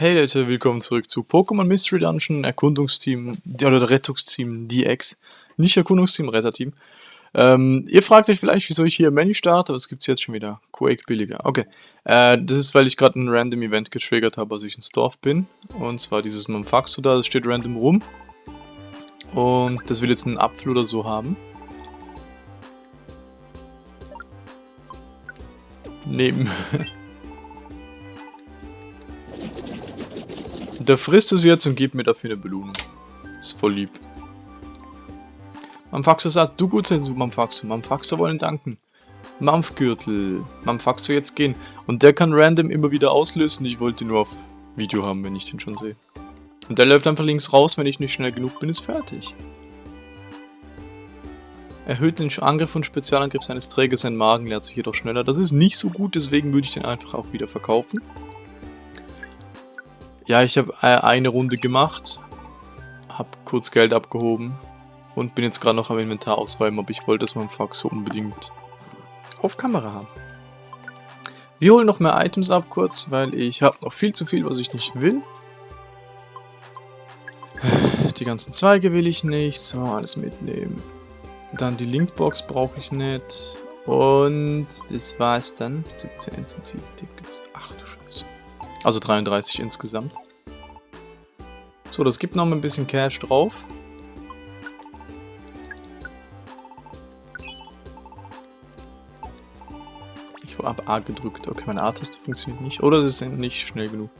Hey Leute, willkommen zurück zu Pokémon Mystery Dungeon, Erkundungsteam, oder Rettungsteam DX. Nicht Erkundungsteam, Retterteam. Ähm, ihr fragt euch vielleicht, wieso ich hier Menü starte, aber es gibt jetzt schon wieder. Quake billiger. Okay. Äh, das ist, weil ich gerade ein Random Event getriggert habe, als ich ins Dorf bin. Und zwar dieses Mamfaxo da, das steht random rum. Und das will jetzt einen Apfel oder so haben. Neben. Der frisst es jetzt und gibt mir dafür eine Belohnung. Ist voll lieb. Mamfaxo sagt, du gut sein, Mamfaxo. Mamfaxo wollen danken. Mampfgürtel. Mamfaxo jetzt gehen. Und der kann random immer wieder auslösen. Ich wollte nur auf Video haben, wenn ich den schon sehe. Und der läuft einfach links raus, wenn ich nicht schnell genug bin, ist fertig. Erhöht den Angriff und Spezialangriff seines Trägers, sein Magen leert sich jedoch schneller. Das ist nicht so gut, deswegen würde ich den einfach auch wieder verkaufen. Ja, ich habe äh, eine Runde gemacht, habe kurz Geld abgehoben und bin jetzt gerade noch am Inventar ausräumen, aber ich wollte das mal im so unbedingt auf Kamera haben. Wir holen noch mehr Items ab kurz, weil ich habe noch viel zu viel, was ich nicht will. Die ganzen Zweige will ich nicht, so, alles mitnehmen. Dann die Linkbox brauche ich nicht. Und das war's dann. 17 intensive Tickets. Ach du Scheiße. Also 33 insgesamt. So, das gibt noch mal ein bisschen Cash drauf. Ich habe A gedrückt. Okay, meine A-Taste funktioniert nicht. Oder es ist nicht schnell genug.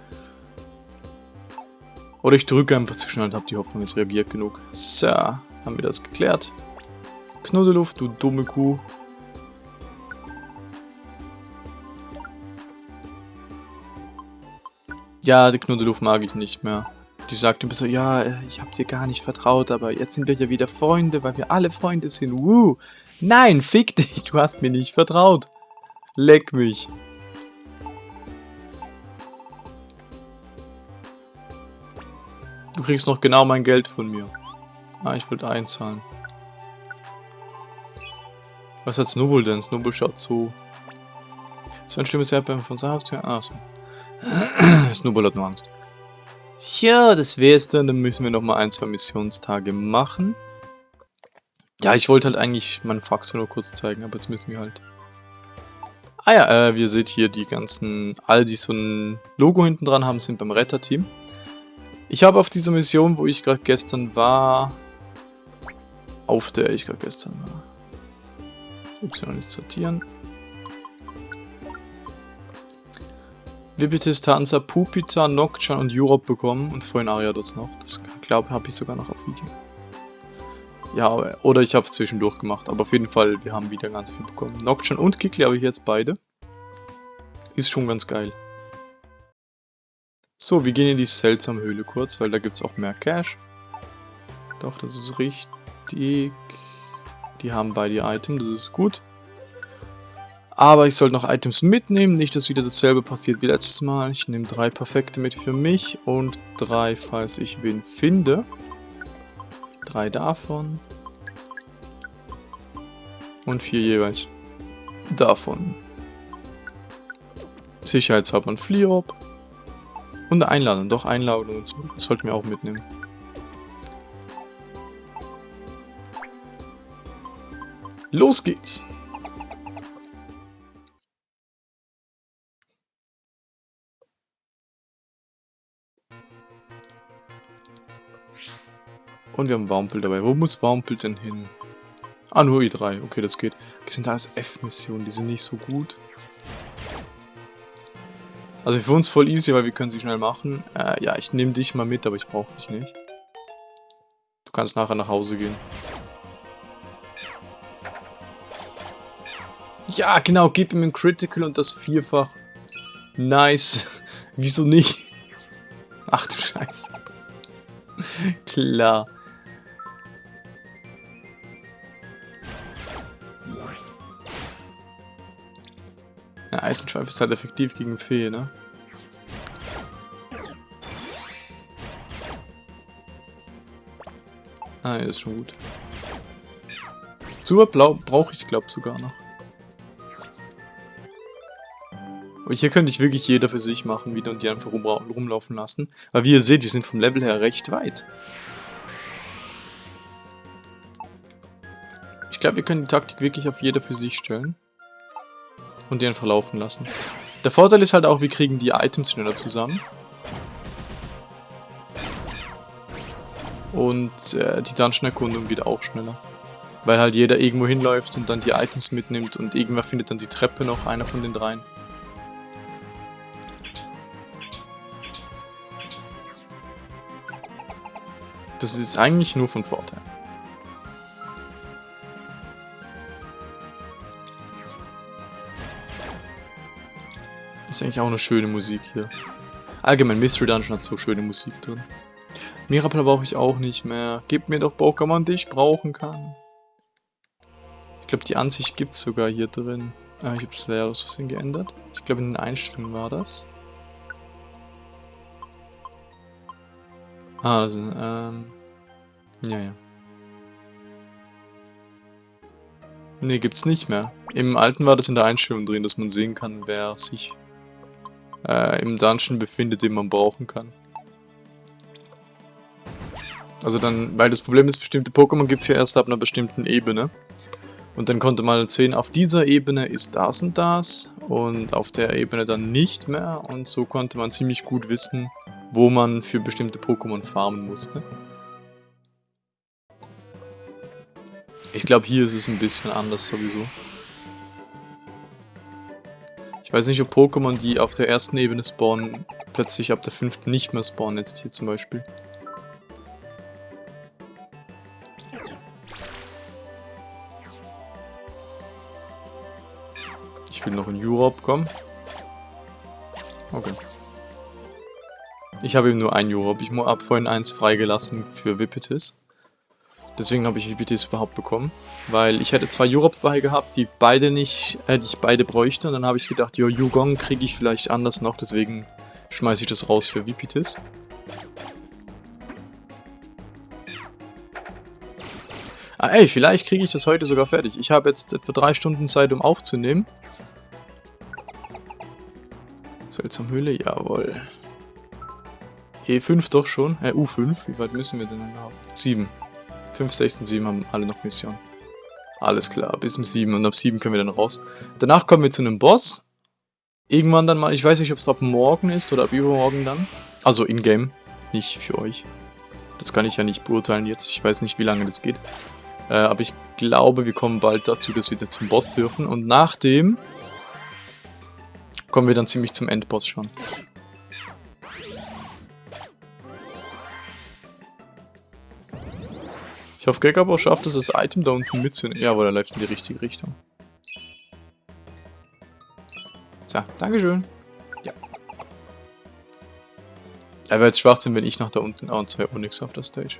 Oder ich drücke einfach zu schnell und habe die Hoffnung, es reagiert genug. So, haben wir das geklärt. Knuddeluft, du dumme Kuh. Ja, die Knuddeluft mag ich nicht mehr. Die sagt immer so, ja, ich hab dir gar nicht vertraut, aber jetzt sind wir ja wieder Freunde, weil wir alle Freunde sind. Woo. Nein, fick dich, du hast mir nicht vertraut. Leck mich. Du kriegst noch genau mein Geld von mir. Ah, ich wollte einzahlen. Was hat Snowball denn? Snowball schaut zu. So ein schlimmes Erdbeben von Haustür. Ah, so. Snowball hat nur Angst. Tja, das wär's dann. Dann müssen wir nochmal ein, zwei Missionstage machen. Ja, ich wollte halt eigentlich meinen Fax nur kurz zeigen, aber jetzt müssen wir halt... Ah ja, äh, wir seht hier die ganzen... Alle, die so ein Logo hinten dran haben, sind beim Retterteam. Ich habe auf dieser Mission, wo ich gerade gestern war... Auf der ich gerade gestern war. Y ist sortieren. Vipitis, Pupita, Nocturne und Europe bekommen und vorhin Ariados noch. Das glaube habe ich sogar noch auf Video. Ja, oder ich habe es zwischendurch gemacht, aber auf jeden Fall, wir haben wieder ganz viel bekommen. Nocturne und Kikli habe ich jetzt beide. Ist schon ganz geil. So, wir gehen in die seltsame Höhle kurz, weil da gibt es auch mehr Cash. Doch, das ist richtig. Die haben beide Item, das ist gut. Aber ich sollte noch Items mitnehmen, nicht, dass wieder dasselbe passiert wie letztes Mal. Ich nehme drei perfekte mit für mich und drei, falls ich wen finde. Drei davon. Und vier jeweils davon. Sicherheitshalber ein Fliop. Und Einladung. Doch, Einladung und so. Das sollten wir auch mitnehmen. Los geht's! Und wir haben Waumpel dabei. Wo muss Waumpel denn hin? Ah, nur I3. Okay, das geht. Das sind alles F-Missionen. Die sind nicht so gut. Also für uns voll easy, weil wir können sie schnell machen. Äh, ja, ich nehme dich mal mit, aber ich brauche dich nicht. Du kannst nachher nach Hause gehen. Ja, genau, gib ihm ein Critical und das vierfach. Nice. Wieso nicht? Ach du Scheiße. Klar. Ja, Eisenschweif ist halt effektiv gegen Fee, ne? Ah, ja, ist schon gut. Super Blau brauche ich, glaube sogar noch. Und hier könnte ich wirklich jeder für sich machen wieder und die einfach rum, rumlaufen lassen. Weil wie ihr seht, die sind vom Level her recht weit. Ich glaube, wir können die Taktik wirklich auf jeder für sich stellen. Und die einfach laufen lassen. Der Vorteil ist halt auch, wir kriegen die Items schneller zusammen. Und äh, die Dungeon-Erkundung geht auch schneller. Weil halt jeder irgendwo hinläuft und dann die Items mitnimmt und irgendwer findet dann die Treppe noch, einer von den dreien. Das ist eigentlich nur von Vorteil. Ist eigentlich auch eine schöne Musik hier. Allgemein, Mystery Dungeon hat so schöne Musik drin. Mirapla brauche ich auch nicht mehr. Gib mir doch Pokémon, die ich brauchen kann. Ich glaube, die Ansicht gibt es sogar hier drin. Ah, ich habe das Layout aus Versehen geändert. Ich glaube, in den Einstellungen war das. Also, ähm... Ja, ja. Ne, gibt's nicht mehr. Im alten war das in der Einstellung drin, dass man sehen kann, wer sich äh, im Dungeon befindet, den man brauchen kann. Also dann, weil das Problem ist, bestimmte Pokémon gibt es ja erst ab einer bestimmten Ebene. Und dann konnte man sehen, auf dieser Ebene ist das und das und auf der Ebene dann nicht mehr. Und so konnte man ziemlich gut wissen, wo man für bestimmte Pokémon farmen musste. Ich glaube, hier ist es ein bisschen anders sowieso. Ich weiß nicht, ob Pokémon, die auf der ersten Ebene spawnen, plötzlich ab der fünften nicht mehr spawnen, jetzt hier zum Beispiel. Ich will noch in Europe kommen. Okay. Ich habe eben nur ein Europe. Ich habe vorhin eins freigelassen für Wippetis. Deswegen habe ich VPTs überhaupt bekommen. Weil ich hätte zwei Europs bei gehabt, die beide nicht, äh, die ich beide bräuchte. Und dann habe ich gedacht, jo, Yugong kriege ich vielleicht anders noch, deswegen schmeiße ich das raus für VPTs. Ah ey, vielleicht kriege ich das heute sogar fertig. Ich habe jetzt etwa drei Stunden Zeit, um aufzunehmen. Seltsam Höhle, jawohl. E5 doch schon. Äh, U5, wie weit müssen wir denn noch? 7. 5, 6 und 7 haben alle noch Mission. Alles klar, bis zum 7 und ab 7 können wir dann raus. Danach kommen wir zu einem Boss. Irgendwann dann mal, ich weiß nicht, ob es ab morgen ist oder ab übermorgen dann. Also in-game, nicht für euch. Das kann ich ja nicht beurteilen jetzt, ich weiß nicht, wie lange das geht. Äh, aber ich glaube, wir kommen bald dazu, dass wir zum Boss dürfen. Und nach dem kommen wir dann ziemlich zum Endboss schon. Ich hoffe, Gekabo schafft es, das Item da unten mitzunehmen. Jawohl, er läuft in die richtige Richtung. So, Dankeschön. Ja. Er wäre jetzt Schwachsinn, wenn ich noch da unten... Oh, und zwei Onyx auf der Stage.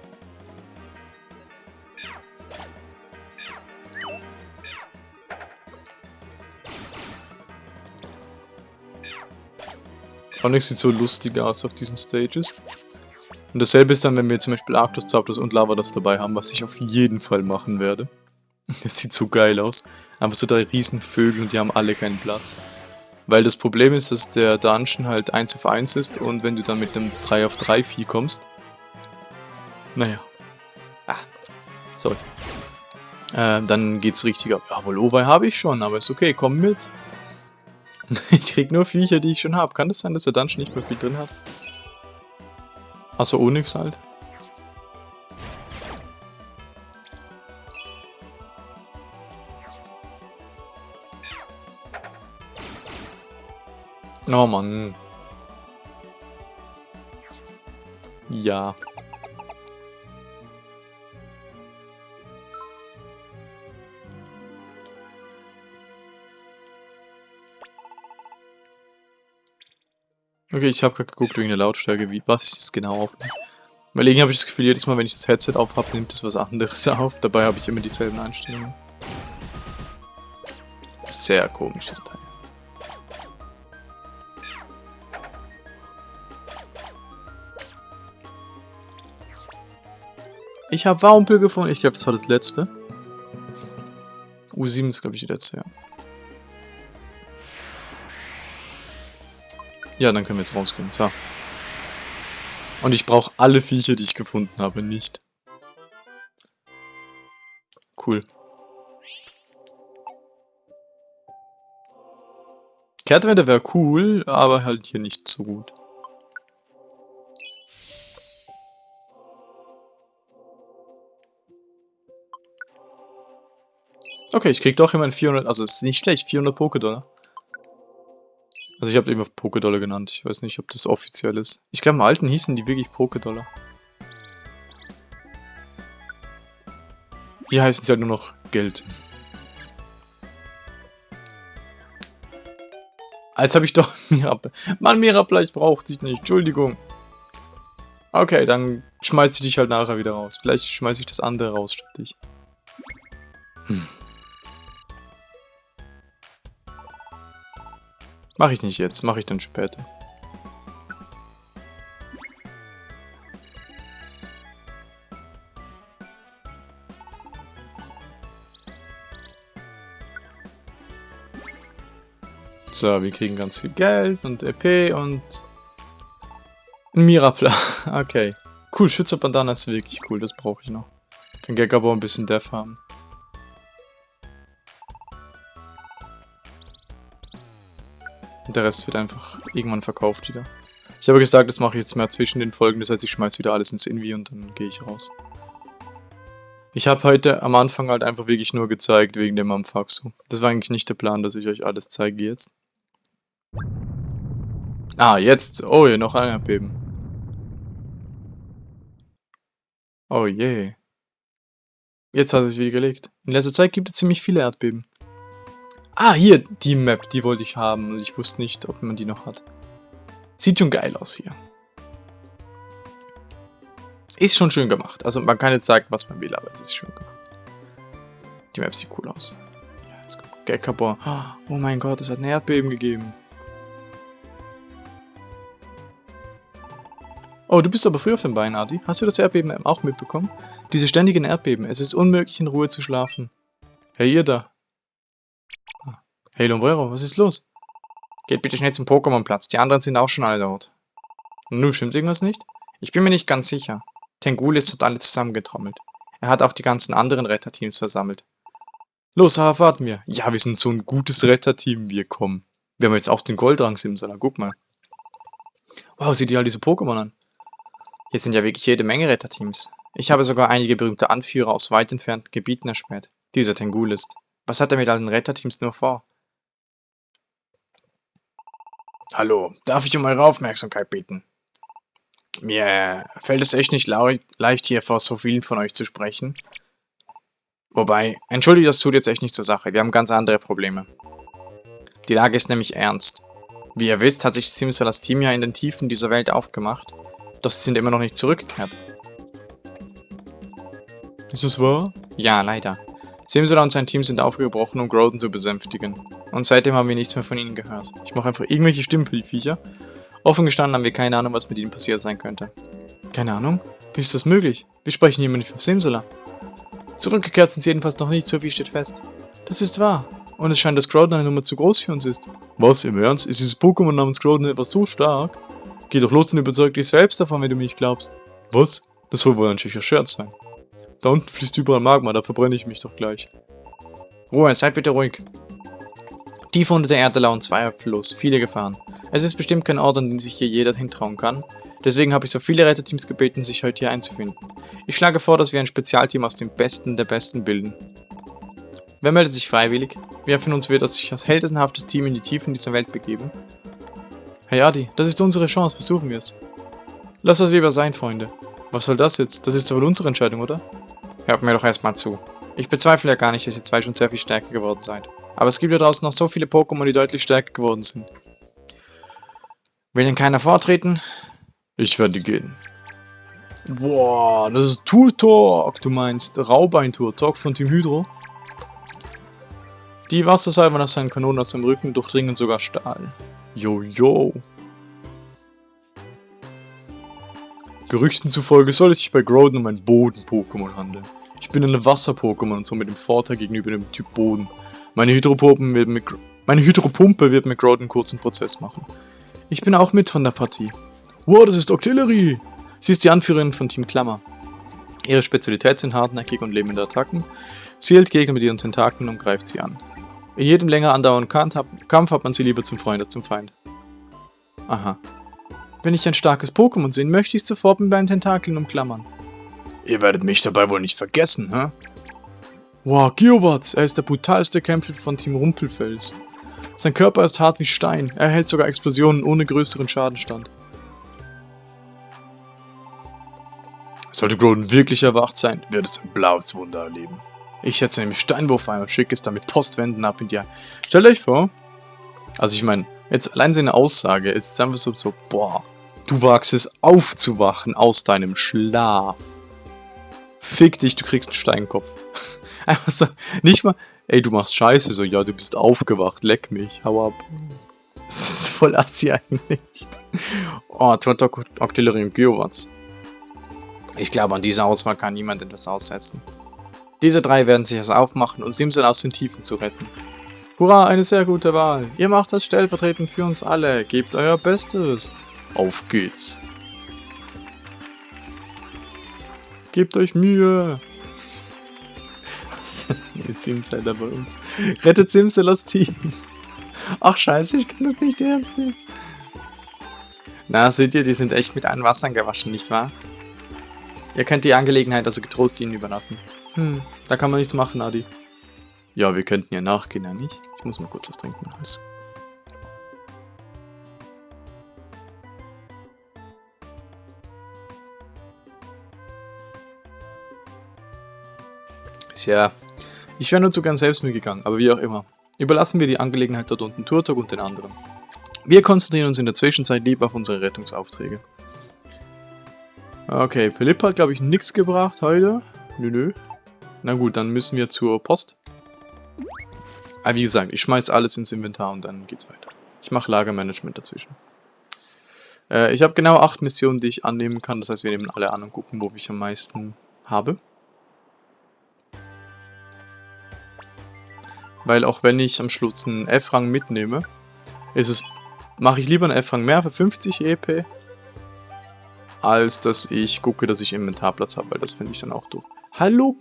Onyx sieht so lustig aus auf diesen Stages. Und dasselbe ist dann, wenn wir zum Beispiel Arctos, Zapdos und Lavados dabei haben, was ich auf jeden Fall machen werde. Das sieht so geil aus. Einfach so drei Riesenvögel und die haben alle keinen Platz. Weil das Problem ist, dass der Dungeon halt 1 auf 1 ist und wenn du dann mit einem 3 auf 3 Vieh kommst... Naja. Ah, sorry. Äh, dann geht's richtig ab. Ja, Wolovai habe ich schon, aber ist okay, komm mit. ich krieg nur Viecher, die ich schon habe. Kann das sein, dass der Dungeon nicht mehr viel drin hat? Achso, Onyx halt. Oh Mann. Ja. Okay, ich habe gerade geguckt wegen der Lautstärke, wie, was ist genau auf. Weil irgendwie habe ich das Gefühl, jedes Mal, wenn ich das Headset auf habe, nimmt es was anderes auf. Dabei habe ich immer dieselben Einstellungen. Sehr komisches Teil. Ich habe Warumpel gefunden. Ich glaube, das war das letzte. U7 ist, glaube ich, die letzte, ja. Ja, dann können wir jetzt rausgehen. So. Und ich brauche alle Viecher, die ich gefunden habe, nicht. Cool. Kehrtwende wäre cool, aber halt hier nicht so gut. Okay, ich krieg doch immerhin 400, also ist nicht schlecht, 400 Pokédollar. Also ich habe immer Pokédollar genannt, ich weiß nicht, ob das offiziell ist. Ich glaube im alten hießen die wirklich Pokédollar. Hier heißen sie halt nur noch Geld. Als habe ich doch Mirabla. Mann, Mirabla, ich brauche dich nicht. Entschuldigung. Okay, dann schmeiß ich dich halt nachher wieder raus. Vielleicht schmeiß ich das andere raus statt dich. Hm. Mach ich nicht jetzt, mache ich dann später. So, wir kriegen ganz viel Geld und EP und... Mirapla. Okay. Cool, Schützerbandana ist wirklich cool, das brauche ich noch. Kann Gekabo ein bisschen Death haben. Und der Rest wird einfach irgendwann verkauft wieder. Ich habe gesagt, das mache ich jetzt mehr zwischen den Folgen, das heißt, ich schmeiße wieder alles ins Invi und dann gehe ich raus. Ich habe heute am Anfang halt einfach wirklich nur gezeigt wegen dem Amfaxu. Das war eigentlich nicht der Plan, dass ich euch alles zeige jetzt. Ah, jetzt. Oh, hier noch ein Erdbeben. Oh je. Jetzt hat es wieder gelegt. In letzter Zeit gibt es ziemlich viele Erdbeben. Ah, hier, die Map, die wollte ich haben. Und ich wusste nicht, ob man die noch hat. Sieht schon geil aus hier. Ist schon schön gemacht. Also man kann jetzt sagen, was man will, aber es ist schön gemacht. Die Map sieht cool aus. Ja, jetzt kommt Gekabor. Oh mein Gott, es hat ein Erdbeben gegeben. Oh, du bist aber früh auf den Beinen, Adi. Hast du das Erdbeben auch mitbekommen? Diese ständigen Erdbeben. Es ist unmöglich, in Ruhe zu schlafen. Hey, ihr da. Hey Lombrero, was ist los? Geht bitte schnell zum Pokémon-Platz, die anderen sind auch schon alle dort. Nun, stimmt irgendwas nicht? Ich bin mir nicht ganz sicher. Tengulis hat alle zusammengetrommelt. Er hat auch die ganzen anderen Retterteams versammelt. Los, Haha, warten wir. Ja, wir sind so ein gutes Retterteam, wir kommen. Wir haben jetzt auch den Goldrang Simsala, guck mal. Wow, sieh dir all diese Pokémon an. Hier sind ja wirklich jede Menge Retterteams. Ich habe sogar einige berühmte Anführer aus weit entfernten Gebieten erspäht. Dieser Tengulist. Was hat er mit allen Retterteams nur vor? Hallo, darf ich um eure Aufmerksamkeit bitten? Mir fällt es echt nicht leicht, hier vor so vielen von euch zu sprechen. Wobei, entschuldigt, das tut jetzt echt nicht zur Sache. Wir haben ganz andere Probleme. Die Lage ist nämlich ernst. Wie ihr wisst, hat sich Simsalas Team ja in den Tiefen dieser Welt aufgemacht, doch sie sind immer noch nicht zurückgekehrt. Ist das wahr? Ja, leider. Simsala und sein Team sind aufgebrochen, um Groden zu besänftigen. Und seitdem haben wir nichts mehr von ihnen gehört. Ich mache einfach irgendwelche Stimmen für die Viecher. Offen gestanden haben wir keine Ahnung, was mit ihnen passiert sein könnte. Keine Ahnung? Wie ist das möglich? Wir sprechen hier nicht von Simsala. Zurückgekehrt sind sie jedenfalls noch nicht, so viel steht fest. Das ist wahr. Und es scheint, dass Groudon eine Nummer zu groß für uns ist. Was, im Ernst? Ist dieses Pokémon namens Groudon etwas so stark? Geh doch los und überzeug dich selbst davon, wenn du mich glaubst. Was? Das soll wohl ein schicker Scherz sein. Da unten fließt überall Magma, da verbrenne ich mich doch gleich. Ruhe, seid bitte ruhig. Tief unter der Erde lauern zwei Fluss, viele Gefahren. Es ist bestimmt kein Ort, an den sich hier jeder hintrauen kann. Deswegen habe ich so viele Retterteams gebeten, sich heute hier einzufinden. Ich schlage vor, dass wir ein Spezialteam aus den Besten der Besten bilden. Wer meldet sich freiwillig? Wer von uns wird sich als heldenhaftes Team in die Tiefen dieser Welt begeben? Hey Adi, das ist unsere Chance, versuchen wir es. Lass das lieber sein, Freunde. Was soll das jetzt? Das ist doch wohl unsere Entscheidung, oder? Hört mir doch erstmal zu. Ich bezweifle ja gar nicht, dass ihr zwei schon sehr viel stärker geworden seid. Aber es gibt ja draußen noch so viele Pokémon, die deutlich stärker geworden sind. Will denn keiner vortreten? Ich werde gehen. Boah, das ist Turtok, du meinst Raubein-Turtok von Team Hydro. Die Wassersalve nach seinen Kanonen aus dem Rücken durchdringen sogar Stahl. Jojo. Gerüchten zufolge soll es sich bei Groudon um ein Boden-Pokémon handeln. Ich bin ein Wasser-Pokémon und somit im Vorteil gegenüber dem Typ Boden. Meine, Hydropumpe wird mit, meine Hydropumpe wird mit Groudon kurzen Prozess machen. Ich bin auch mit von der Partie. Wow, das ist Octillery! Sie ist die Anführerin von Team Klammer. Ihre Spezialität sind hartnäckige und lebende Attacken. Sie hält Gegner mit ihren Tentakeln und greift sie an. In jedem länger andauernden Kampf hat man sie lieber zum Freund als zum Feind. Aha. Wenn ich ein starkes Pokémon sehe, möchte ich es sofort mit meinen Tentakeln umklammern. Ihr werdet mich dabei wohl nicht vergessen, hä? Wow, Geowatz, er ist der brutalste Kämpfer von Team Rumpelfels. Sein Körper ist hart wie Stein, er hält sogar Explosionen ohne größeren Schaden stand. Sollte Groden wirklich erwacht sein, wird es ein blaues Wunder erleben. Ich setze nämlich Steinwurf ein und schicke es dann mit Postwänden ab in die. Stellt euch vor, also ich meine, jetzt allein seine Aussage ist jetzt einfach so, so, boah, du wagst es aufzuwachen aus deinem Schlaf. Fick dich, du kriegst einen Steinkopf. Einfach so, nicht mal, ey, du machst Scheiße, so, ja, du bist aufgewacht, leck mich, hau ab. Das ist voll assi eigentlich. Oh, Tontok, Octillery und Geowatz. Ich glaube, an dieser Auswahl kann niemand etwas aussetzen. Diese drei werden sich es aufmachen, uns Simson aus den Tiefen zu retten. Hurra, eine sehr gute Wahl. Ihr macht das stellvertretend für uns alle. Gebt euer Bestes. Auf geht's. Gebt euch Mühe. Was ist Simsider bei uns? Rettet Simsalos Team. Ach scheiße, ich kann das nicht ernst nehmen. Na, seht ihr, die sind echt mit allen Wassern gewaschen, nicht wahr? Ihr könnt die Angelegenheit also getrost ihnen überlassen. Hm, da kann man nichts machen, Adi. Ja, wir könnten ja nachgehen, ja nicht? Ich muss mal kurz was trinken. Alles. Tja, ich wäre nur zu gern selbst mitgegangen, aber wie auch immer. Überlassen wir die Angelegenheit dort unten Turtok und den anderen. Wir konzentrieren uns in der Zwischenzeit lieber auf unsere Rettungsaufträge. Okay, Philipp hat, glaube ich, nichts gebracht heute. Nö, nö. Na gut, dann müssen wir zur Post. Aber wie gesagt, ich schmeiß alles ins Inventar und dann geht's weiter. Ich mache Lagermanagement dazwischen. Äh, ich habe genau acht Missionen, die ich annehmen kann. Das heißt, wir nehmen alle an und gucken, wo ich am meisten habe. Weil auch wenn ich am Schluss einen F-Rang mitnehme, ist es, mache ich lieber einen F-Rang mehr für 50 EP als dass ich gucke, dass ich Inventarplatz habe, weil das finde ich dann auch doof. Hallo,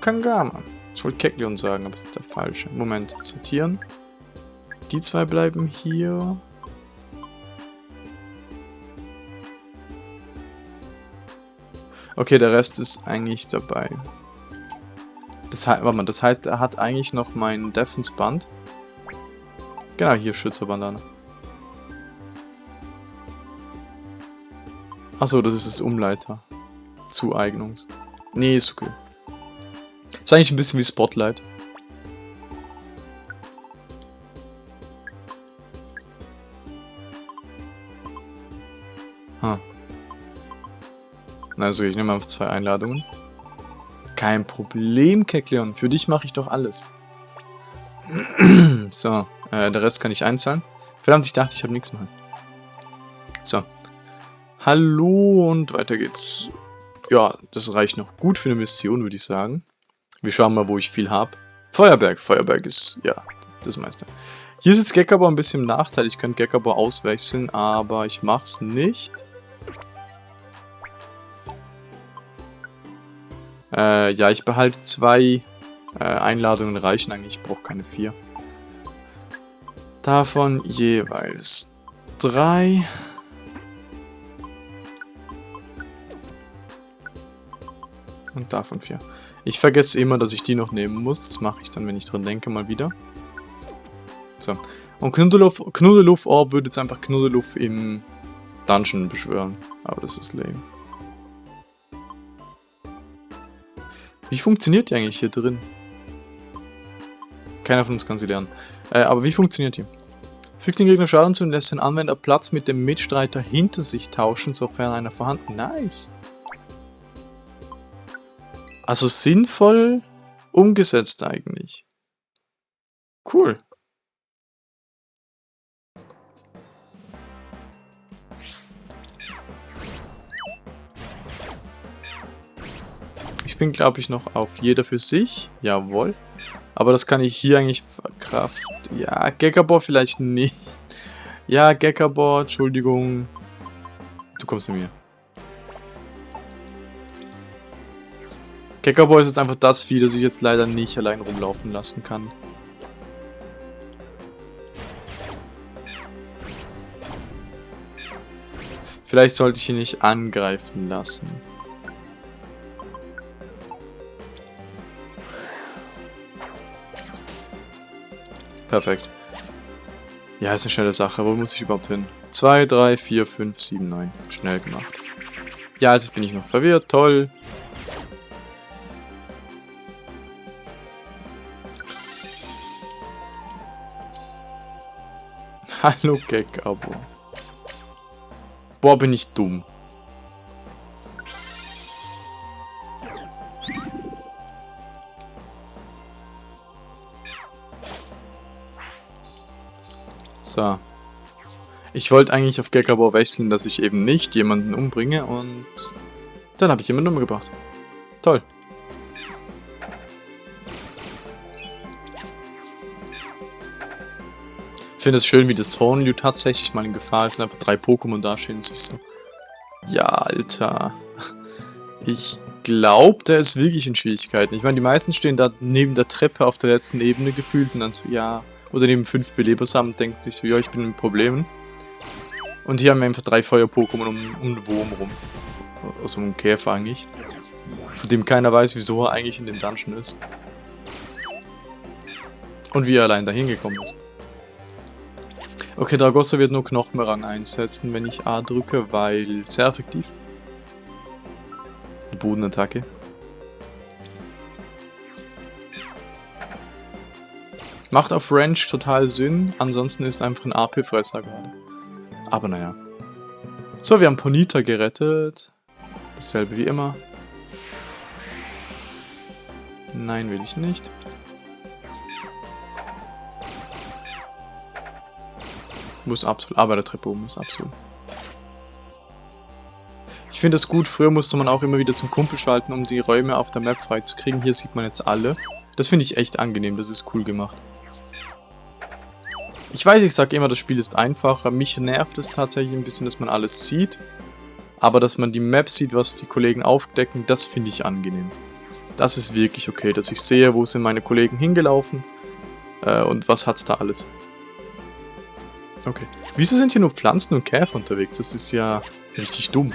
Kangama. Ich wollte Kekleon sagen, aber das ist der falsche. Moment, sortieren. Die zwei bleiben hier. Okay, der Rest ist eigentlich dabei. Das, mal, das heißt, er hat eigentlich noch mein Defense-Band. Genau, hier Schützerbandana. Achso, das ist das Umleiter. Zueignungs. Nee, ist okay. Ist eigentlich ein bisschen wie Spotlight. Ha. Also ich nehme einfach zwei Einladungen. Kein Problem, Kekleon. Für dich mache ich doch alles. so, äh, der Rest kann ich einzahlen. Verdammt, ich dachte, ich habe nichts mehr. So, Hallo und weiter geht's. Ja, das reicht noch gut für eine Mission, würde ich sagen. Wir schauen mal, wo ich viel habe. Feuerberg. Feuerberg ist, ja, das meiste. Hier ist jetzt Gekabo ein bisschen im Nachteil. Ich könnte Gekabo auswechseln, aber ich mach's nicht. Äh, ja, ich behalte zwei äh, Einladungen reichen eigentlich. Ich brauche keine vier. Davon jeweils drei. Und davon vier. Ich vergesse immer, dass ich die noch nehmen muss. Das mache ich dann, wenn ich dran denke, mal wieder. So. Und Knuddeluff, Knuddeluff Orb würde jetzt einfach Knuddeluff im Dungeon beschwören. Aber das ist lame. Wie funktioniert die eigentlich hier drin? Keiner von uns kann sie lernen. Äh, aber wie funktioniert die? Fügt den Gegner Schaden zu und lässt den Anwender Platz mit dem Mitstreiter hinter sich tauschen, sofern einer vorhanden. Nice. Also sinnvoll umgesetzt eigentlich. Cool. Bin, glaube ich, noch auf jeder für sich. Jawohl. Aber das kann ich hier eigentlich verkraften. Ja, Gekabor vielleicht nicht. Ja, Gekabor, Entschuldigung. Du kommst mit mir. Gekabor ist jetzt einfach das Vieh, das ich jetzt leider nicht allein rumlaufen lassen kann. Vielleicht sollte ich ihn nicht angreifen lassen. Perfekt. Ja, ist eine schnelle Sache. Wo muss ich überhaupt hin? 2, 3, 4, 5, 7, 9. Schnell gemacht. Ja, jetzt bin ich noch verwirrt. Toll. Hallo Gag-Abo. Boah, bin ich dumm. So. Ich wollte eigentlich auf Gekabor wechseln, dass ich eben nicht jemanden umbringe und dann habe ich jemanden umgebracht. Toll. Ich finde es schön, wie das Hornliu tatsächlich mal in Gefahr ist einfach drei Pokémon dastehen und sich so. Ja, Alter. Ich glaube, der ist wirklich in Schwierigkeiten. Ich meine, die meisten stehen da neben der Treppe auf der letzten Ebene gefühlt und dann so, ja, oder neben fünf Belebersamen und denkt sich so, ja, ich bin in Problemen. Und hier haben wir einfach drei Feuer-Pokémon um, um einen Wurm rum. Also um einen Käfer eigentlich. Von dem keiner weiß, wieso er eigentlich in dem Dungeon ist. Und wie er allein dahin gekommen ist. Okay, Dragossa wird nur Knochenrang einsetzen, wenn ich A drücke, weil sehr effektiv. Bodenattacke. Macht auf Range total Sinn, ansonsten ist einfach ein AP-Fresser gerade. Aber naja. So, wir haben Ponita gerettet. Dasselbe wie immer. Nein, will ich nicht. Muss absolut. Aber der Treppe oben muss absolut. Ich finde das gut, früher musste man auch immer wieder zum Kumpel schalten, um die Räume auf der Map freizukriegen. Hier sieht man jetzt alle. Das finde ich echt angenehm, das ist cool gemacht. Ich weiß, ich sage immer, das Spiel ist einfacher. Mich nervt es tatsächlich ein bisschen, dass man alles sieht. Aber dass man die Map sieht, was die Kollegen aufdecken, das finde ich angenehm. Das ist wirklich okay, dass ich sehe, wo sind meine Kollegen hingelaufen äh, und was hat's da alles. Okay. Wieso sind hier nur Pflanzen und Käfer unterwegs? Das ist ja richtig dumm.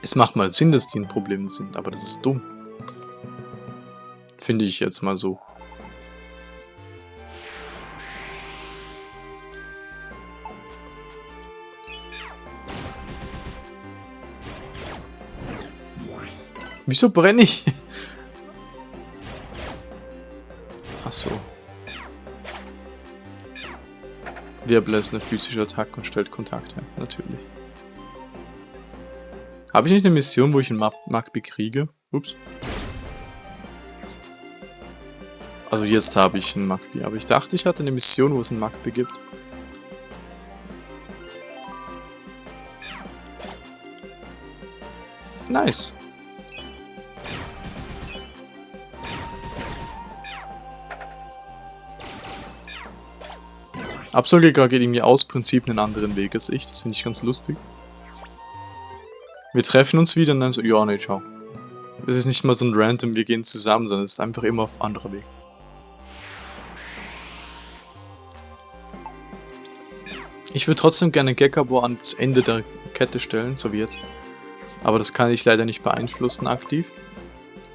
Es macht mal Sinn, dass die ein Problem sind, aber das ist dumm. Finde ich jetzt mal so. Wieso brenne ich? Ach so. Wirbel ist eine physische Attacke und stellt Kontakt her. Natürlich. Habe ich nicht eine Mission, wo ich einen Magby kriege? Ups. Also jetzt habe ich einen Magby, aber ich dachte, ich hatte eine Mission, wo es einen Magby gibt. Nice. Absolgiger geht irgendwie aus Prinzip einen anderen Weg als ich. Das finde ich ganz lustig. Wir treffen uns wieder und dann so, ja, nee, ciao. Es ist nicht mal so ein random, wir gehen zusammen, sondern es ist einfach immer auf anderer Weg. Ich würde trotzdem gerne Gekabor ans Ende der Kette stellen, so wie jetzt. Aber das kann ich leider nicht beeinflussen aktiv.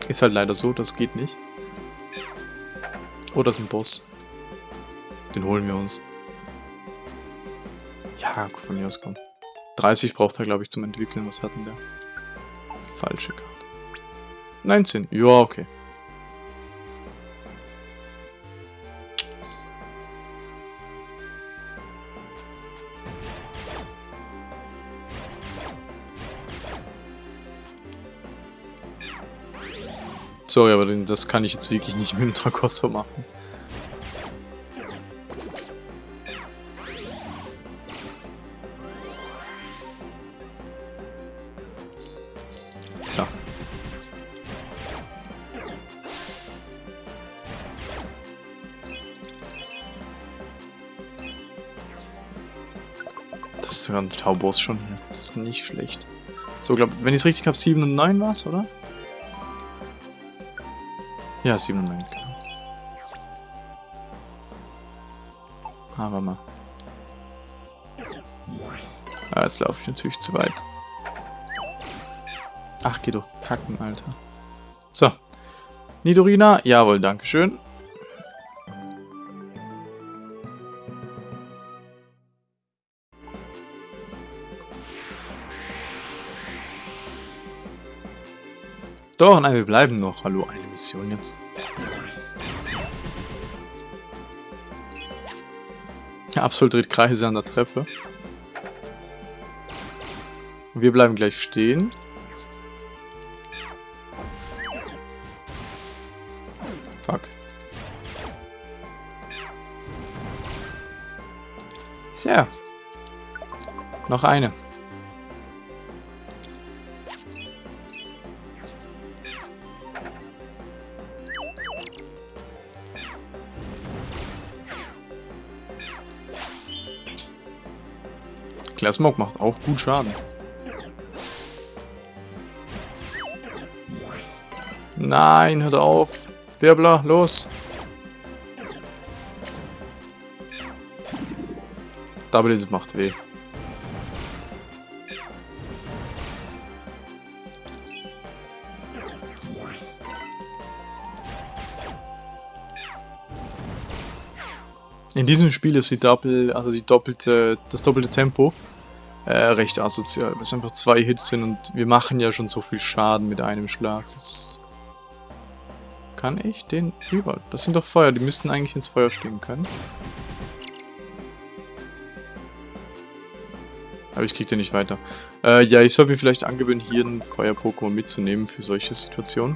Ist halt leider so, das geht nicht. Oh, das ist ein Boss. Den holen wir uns. Ja, von mir aus kommt. 30 braucht er, glaube ich, zum Entwickeln. Was hat denn der? Falsche Karte. 19. Ja, okay. Sorry, aber das kann ich jetzt wirklich nicht mit dem Tragosso machen. Sogar ein Tauboss schon hier. Das ist nicht schlecht. So, glaube wenn ich es richtig habe, 7 und 9 war es, oder? Ja, 7 und 9, genau. Aber mal. Ah, jetzt laufe ich natürlich zu weit. Ach, geh doch kacken, Alter. So. Nidorina, jawohl, dankeschön. Doch, nein, wir bleiben noch. Hallo, eine Mission jetzt. Ja, Absolut dreht Kreise an der Treppe. Wir bleiben gleich stehen. Sehr. Noch eine. Clear Smoke macht auch gut Schaden. Nein, hört auf. Wirbler, los. Double Hit macht weh. In diesem Spiel ist die Doppel, also die doppelte, das doppelte Tempo äh, recht asozial, weil es einfach zwei Hits sind und wir machen ja schon so viel Schaden mit einem Schlag. Das kann ich den über? Das sind doch Feuer, die müssten eigentlich ins Feuer stimmen können. Aber ich krieg den nicht weiter. Äh, ja, ich sollte mir vielleicht angewöhnen, hier ein Feuer-Pokémon mitzunehmen für solche Situationen.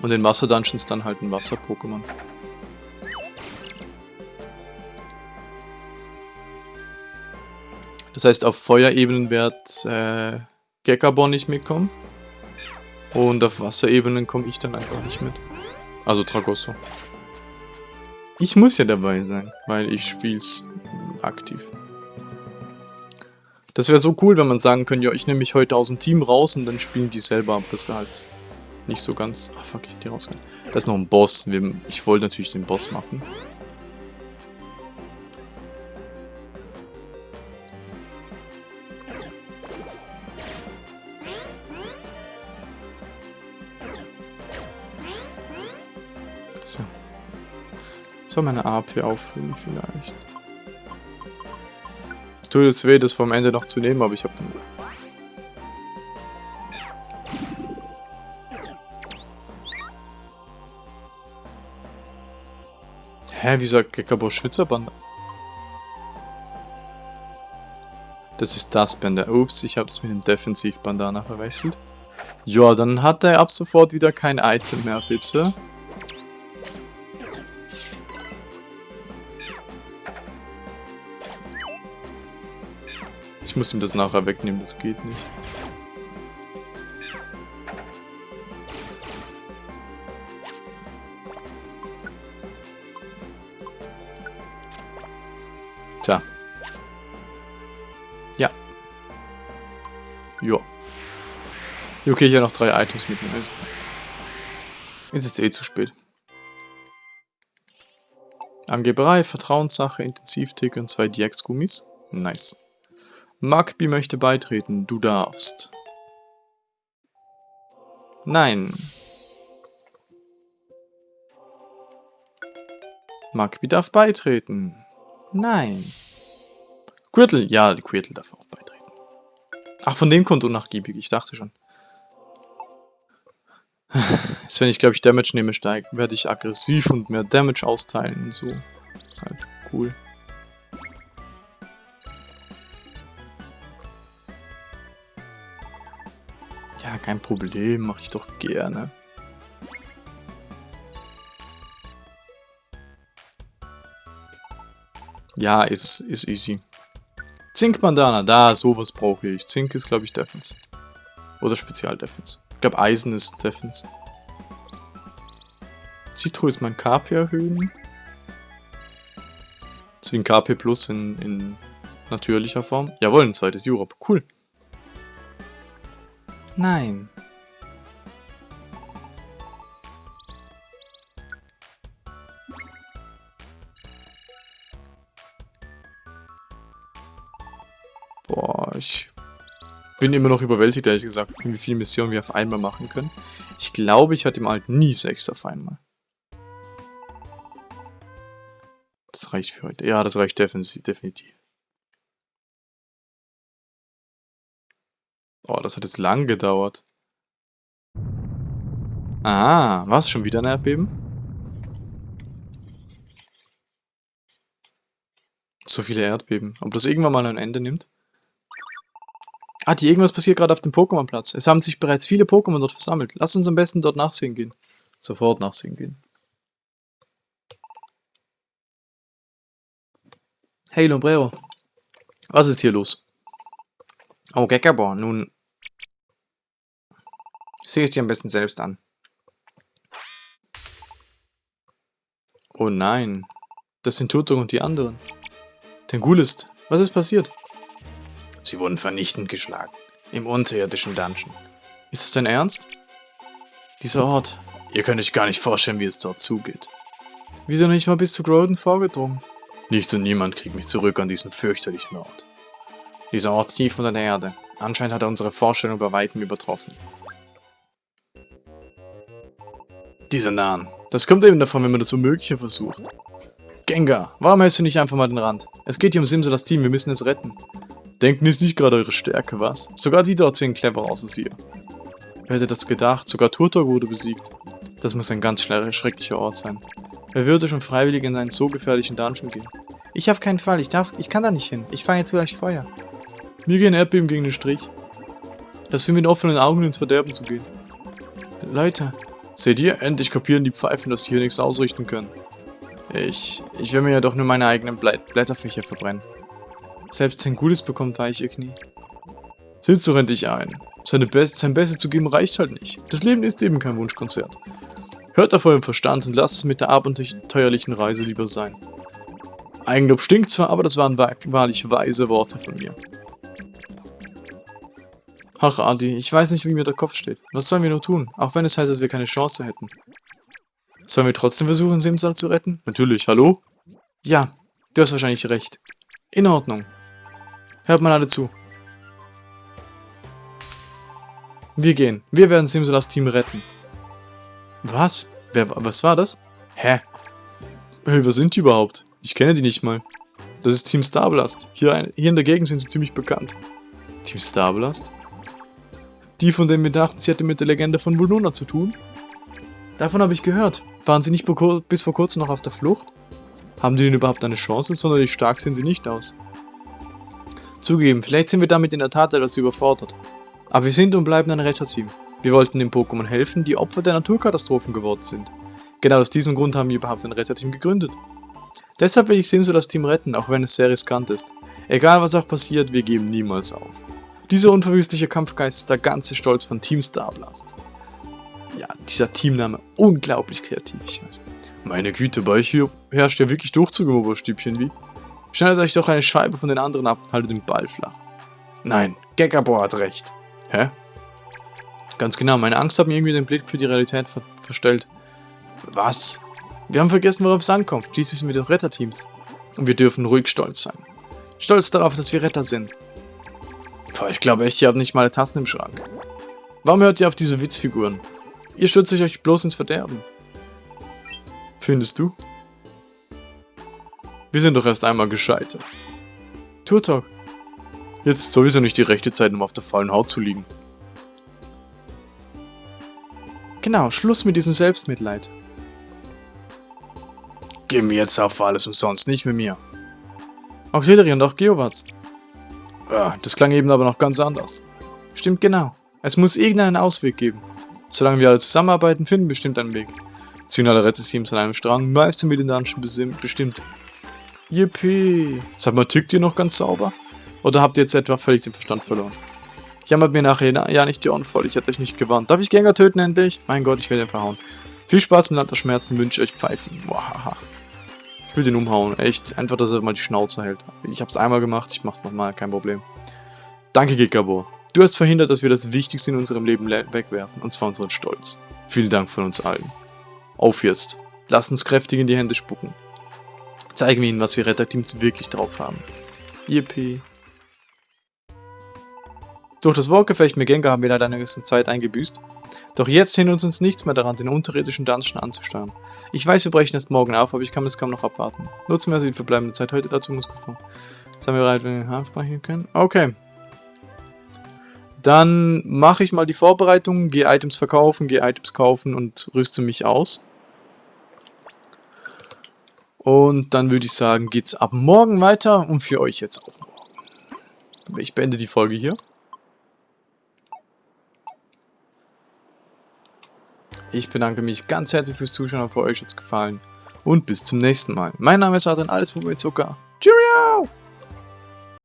Und in Wasser-Dungeons dann halt ein Wasser-Pokémon. Das heißt, auf Feuerebenen wird äh, Gekabon nicht mitkommen. Und auf Wasserebenen komme ich dann einfach nicht mit. Also Tragosso. Ich muss ja dabei sein, weil ich spiel's aktiv. Das wäre so cool, wenn man sagen könnte, ja, ich nehme mich heute aus dem Team raus und dann spielen die selber ab. Das wäre halt nicht so ganz... Ach fuck, ich hätte die rausgegangen. Da ist noch ein Boss. Ich wollte natürlich den Boss machen. Soll meine AP auffüllen vielleicht? Es tut jetzt weh, das vom Ende noch zu nehmen, aber ich habe Hä, wieso Gekabo Schwitzerband? Das ist das Bänder. Ups, ich habe es mit dem Defensiv-Bandana verwechselt. Ja, dann hat er ab sofort wieder kein Item mehr, bitte. Muss ihm das nachher wegnehmen, das geht nicht. Tja. Ja. Jo. Okay, hier noch drei Items mitnehmen. Ist jetzt eh zu spät. Angeberei, Vertrauenssache, Intensivtick und zwei DX-Gummis. Nice. Magby möchte beitreten. Du darfst. Nein. Magby darf beitreten. Nein. Quirtle, ja, Quirtle darf auch beitreten. Ach, von dem kommt unnachgiebig, ich dachte schon. Jetzt, wenn ich, glaube ich, Damage nehme, steigt, werde ich aggressiv und mehr Damage austeilen und so. Halt cool. Ja, kein Problem, mache ich doch gerne. Ja, ist, ist easy. Zink-Bandana, da, sowas brauche ich. Zink ist, glaube ich, Defense. Oder Spezial-Defense. Ich glaube, Eisen ist Defense. Citro ist mein KP erhöhen. ein KP Plus in, in natürlicher Form. Jawohl, ein zweites Europe. Cool. Nein. Boah, ich bin immer noch überwältigt, ehrlich gesagt, wie viele Missionen wir auf einmal machen können. Ich glaube, ich hatte im Alten nie sechs auf einmal. Das reicht für heute. Ja, das reicht definitiv. Oh, das hat jetzt lang gedauert. Ah, was? Schon wieder ein Erdbeben? So viele Erdbeben. Ob das irgendwann mal ein Ende nimmt? Ah, die irgendwas passiert gerade auf dem Pokémon-Platz. Es haben sich bereits viele Pokémon dort versammelt. Lass uns am besten dort nachsehen gehen. Sofort nachsehen gehen. Hey Lombrero. Was ist hier los? Oh, Gekabor, nun... Sieh es dir am besten selbst an. Oh nein. Das sind Tutor und die anderen. Tengulist, was ist passiert? Sie wurden vernichtend geschlagen. Im unterirdischen Dungeon. Ist das dein Ernst? Dieser Ort. Ihr könnt euch gar nicht vorstellen, wie es dort zugeht. Wieso nicht mal bis zu Groden vorgedrungen? Nichts und niemand kriegt mich zurück an diesen fürchterlichen Ort. Dieser Ort tief unter der Erde. Anscheinend hat er unsere Vorstellung bei Weitem übertroffen. Dieser Nahen. Das kommt eben davon, wenn man das Unmögliche versucht. Gengar, warum hältst du nicht einfach mal den Rand? Es geht hier um Simsalas Team, wir müssen es retten. Denken ist nicht gerade eure Stärke, was? Sogar die dort sehen clever aus als ihr. Wer hätte das gedacht? Sogar Turtok wurde besiegt. Das muss ein ganz schrecklicher Ort sein. Wer würde schon freiwillig in einen so gefährlichen Dungeon gehen? Ich auf keinen Fall, ich darf, ich kann da nicht hin. Ich fange jetzt gleich Feuer. Mir gehen Erdbeben gegen den Strich. Das wie mit offenen Augen ins Verderben zu gehen. Leute, seht ihr? Endlich kapieren die Pfeifen, dass sie hier nichts ausrichten können. Ich, ich will mir ja doch nur meine eigenen Blätterfächer verbrennen. Selbst Tengulis bekommt weiche Knie. Sitz doch endlich ein. Seine Best sein Bestes zu geben reicht halt nicht. Das Leben ist eben kein Wunschkonzert. Hört auf eurem Verstand und lasst es mit der abenteuerlichen Reise lieber sein. Eigenlob stinkt zwar, aber das waren wahrlich weise Worte von mir. Ach, Adi, ich weiß nicht, wie mir der Kopf steht. Was sollen wir nur tun, auch wenn es heißt, dass wir keine Chance hätten? Sollen wir trotzdem versuchen, Simsal zu retten? Natürlich, hallo? Ja, du hast wahrscheinlich recht. In Ordnung. Hört mal alle zu. Wir gehen. Wir werden Simsalas Team retten. Was? Wer, was war das? Hä? Hey, wer sind die überhaupt? Ich kenne die nicht mal. Das ist Team Starblast. Hier, hier in der Gegend sind sie ziemlich bekannt. Team Starblast? Die, von denen wir dachten, sie hätte mit der Legende von Vulnona zu tun? Davon habe ich gehört. Waren sie nicht bis vor kurzem noch auf der Flucht? Haben die denn überhaupt eine Chance? Sonderlich stark sehen sie nicht aus. Zugeben, vielleicht sind wir damit in der Tat etwas überfordert. Aber wir sind und bleiben ein Retterteam. Wir wollten den Pokémon helfen, die Opfer der Naturkatastrophen geworden sind. Genau aus diesem Grund haben wir überhaupt ein Retterteam gegründet. Deshalb will ich Simso das Team retten, auch wenn es sehr riskant ist. Egal was auch passiert, wir geben niemals auf. Dieser unverwüstliche Kampfgeist ist der ganze Stolz von Team Starblast. Ja, dieser Teamname, unglaublich kreativ, ich weiß. Meine Güte, bei euch hier herrscht ja wirklich Durchzug im Oberstübchen, wie? Schneidet euch doch eine Scheibe von den anderen ab und haltet den Ball flach. Nein, Gekabor hat recht. Hä? Ganz genau, meine Angst hat mir irgendwie den Blick für die Realität ver verstellt. Was? Wir haben vergessen, worauf es ankommt. Schließlich sind wir doch Retterteams. Und wir dürfen ruhig stolz sein. Stolz darauf, dass wir Retter sind. Boah, ich glaube echt, ihr habt nicht mal Tassen im Schrank. Warum hört ihr auf diese Witzfiguren? Ihr stürzt euch bloß ins Verderben. Findest du? Wir sind doch erst einmal gescheitert. Turtok. Jetzt ist sowieso nicht die rechte Zeit, um auf der faulen Haut zu liegen. Genau, Schluss mit diesem Selbstmitleid. Gehen wir jetzt auf alles umsonst, nicht mit mir. Auch Hilary und auch Geowatz. Das klang eben aber noch ganz anders. Stimmt genau. Es muss irgendeinen Ausweg geben. Solange wir alle zusammenarbeiten, finden bestimmt einen Weg. Ziehen alle Retteteams an einem Strang, meistern wir den Dungeon bestimmt. Yippie. Sag mal, tickt ihr noch ganz sauber? Oder habt ihr jetzt etwa völlig den Verstand verloren? Jammert mir nachher ja nicht die Ohren voll, ich hätte euch nicht gewarnt. Darf ich Gänger töten endlich? Mein Gott, ich werde ihn verhauen. Viel Spaß mit der Schmerzen wünsche euch Pfeifen. Wahaha. Ich will den umhauen. Echt. Einfach, dass er mal die Schnauze hält. Ich habe es einmal gemacht, ich mach's nochmal, kein Problem. Danke, Gigabor. Du hast verhindert, dass wir das Wichtigste in unserem Leben wegwerfen, und zwar unseren Stolz. Vielen Dank von uns allen. Auf jetzt. Lass uns kräftig in die Hände spucken. Zeigen wir ihnen, was wir Retterteams wirklich drauf haben. Yippie. Durch das Wortgefecht mit Gengar haben wir leider eine gewisse Zeit eingebüßt. Doch jetzt hindert uns nichts mehr daran, den unterirdischen Dungeon anzusteuern. Ich weiß, wir brechen erst morgen auf, aber ich kann es kaum noch abwarten. Nutzen wir also die verbleibende Zeit heute dazu, muss gefahren. Sind wir bereit, wenn wir Hafen können? Okay. Dann mache ich mal die Vorbereitung, gehe Items verkaufen, gehe Items kaufen und rüste mich aus. Und dann würde ich sagen, geht's ab morgen weiter und für euch jetzt auch morgen. Ich beende die Folge hier. Ich bedanke mich ganz herzlich fürs Zuschauen, für euch jetzt gefallen. Und bis zum nächsten Mal. Mein Name ist Adrian, alles mit Zucker. Cheerio!